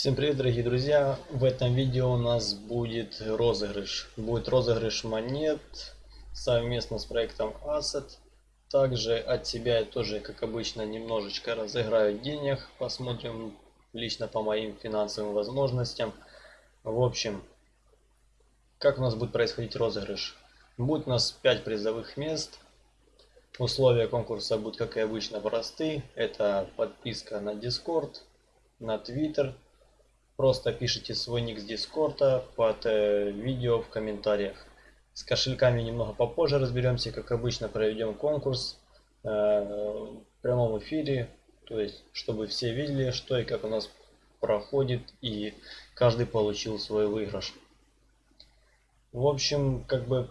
Всем привет, дорогие друзья! В этом видео у нас будет розыгрыш. Будет розыгрыш монет совместно с проектом Asset. Также от себя я тоже, как обычно, немножечко разыграю денег. Посмотрим лично по моим финансовым возможностям. В общем, как у нас будет происходить розыгрыш? Будет у нас 5 призовых мест. Условия конкурса будут, как и обычно, просты. Это подписка на Discord, на Twitter Просто пишите свой ник с Дискорда под э, видео в комментариях. С кошельками немного попозже разберемся. Как обычно проведем конкурс э, в прямом эфире. То есть, чтобы все видели, что и как у нас проходит. И каждый получил свой выигрыш. В общем, как бы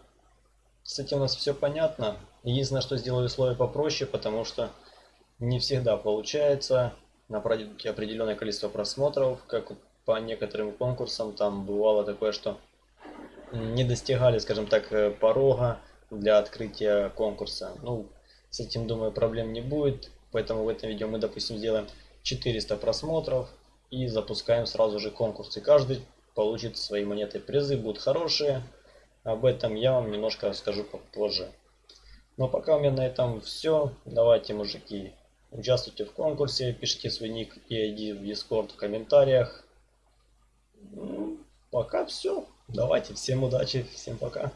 с этим у нас все понятно. Единственное, что сделаю условия попроще, потому что не всегда получается набрать определенное количество просмотров, как по некоторым конкурсам там бывало такое, что не достигали, скажем так, э, порога для открытия конкурса. Ну, с этим, думаю, проблем не будет. Поэтому в этом видео мы, допустим, сделаем 400 просмотров и запускаем сразу же конкурс. И каждый получит свои монеты. Призы будут хорошие. Об этом я вам немножко расскажу попозже. Но пока у меня на этом все. Давайте, мужики, участвуйте в конкурсе, пишите свой ник и ID в Discord в комментариях. Пока все. Давайте, всем удачи, всем пока.